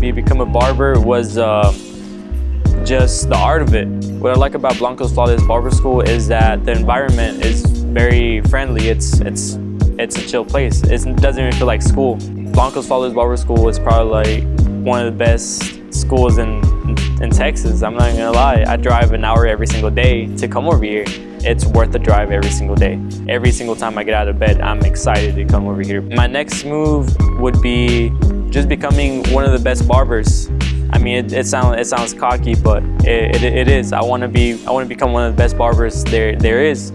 be become a barber was uh, just the art of it. What I like about Blanco's Flawless Barber School is that the environment is very friendly. It's it's it's a chill place. It doesn't even feel like school. Blanco's Flawless Barber School is probably like one of the best schools in in Texas. I'm not gonna lie. I drive an hour every single day to come over here. It's worth the drive every single day. Every single time I get out of bed, I'm excited to come over here. My next move would be just becoming one of the best barbers. I mean, it, it sounds it sounds cocky, but it, it, it is. I want to be I want to become one of the best barbers there there is.